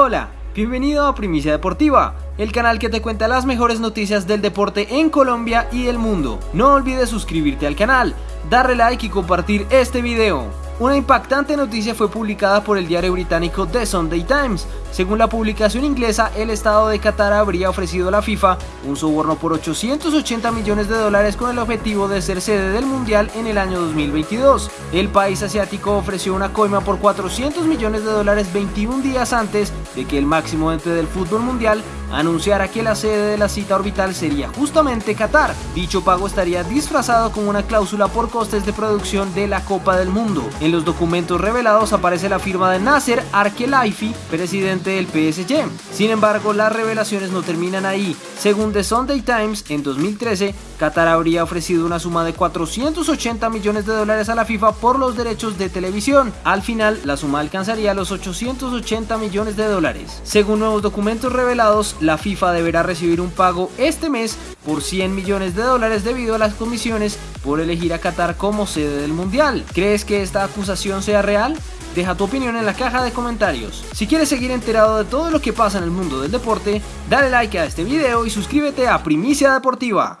Hola, bienvenido a Primicia Deportiva, el canal que te cuenta las mejores noticias del deporte en Colombia y el mundo. No olvides suscribirte al canal, darle like y compartir este video. Una impactante noticia fue publicada por el diario británico The Sunday Times. Según la publicación inglesa, el Estado de Qatar habría ofrecido a la FIFA un soborno por 880 millones de dólares con el objetivo de ser sede del Mundial en el año 2022. El país asiático ofreció una coima por 400 millones de dólares 21 días antes de que el máximo ente del fútbol mundial anunciara que la sede de la cita orbital sería justamente Qatar. Dicho pago estaría disfrazado como una cláusula por costes de producción de la Copa del Mundo. En los documentos revelados aparece la firma de Nasser Arkelaifi, presidente del PSG. Sin embargo, las revelaciones no terminan ahí. Según The Sunday Times, en 2013, Qatar habría ofrecido una suma de 480 millones de dólares a la FIFA por los derechos de televisión. Al final, la suma alcanzaría los 880 millones de dólares. Según nuevos documentos revelados, la FIFA deberá recibir un pago este mes por 100 millones de dólares debido a las comisiones por elegir a Qatar como sede del Mundial. ¿Crees que esta acusación sea real? Deja tu opinión en la caja de comentarios. Si quieres seguir enterado de todo lo que pasa en el mundo del deporte, dale like a este video y suscríbete a Primicia Deportiva.